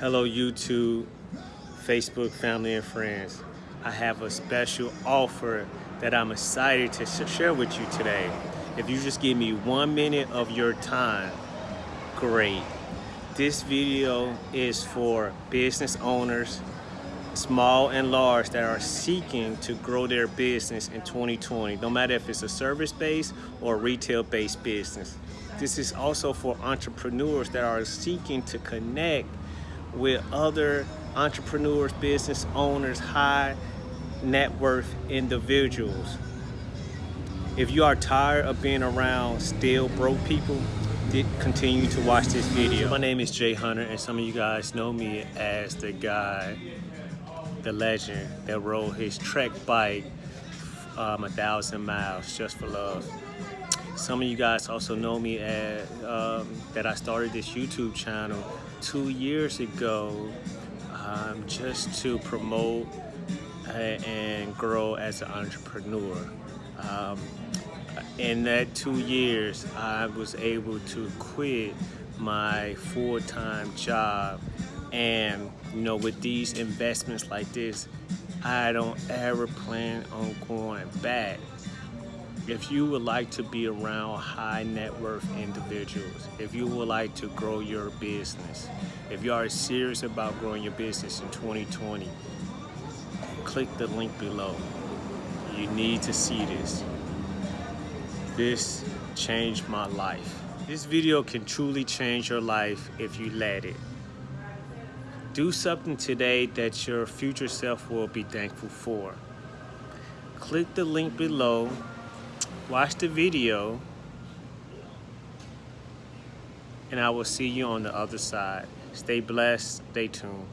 Hello YouTube, Facebook family and friends. I have a special offer that I'm excited to share with you today. If you just give me one minute of your time, great. This video is for business owners, small and large, that are seeking to grow their business in 2020, no matter if it's a service-based or retail-based business. This is also for entrepreneurs that are seeking to connect with other entrepreneurs, business owners, high net worth individuals. If you are tired of being around still broke people, continue to watch this video. My name is Jay Hunter and some of you guys know me as the guy, the legend that rode his trek bike um, a thousand miles just for love. Some of you guys also know me as, um, that I started this YouTube channel two years ago um, just to promote uh, and grow as an entrepreneur. Um, in that two years, I was able to quit my full-time job and you know with these investments like this I don't ever plan on going back if you would like to be around high net worth individuals, if you would like to grow your business, if you are serious about growing your business in 2020, click the link below. You need to see this. This changed my life. This video can truly change your life if you let it. Do something today that your future self will be thankful for. Click the link below watch the video and I will see you on the other side. Stay blessed, stay tuned.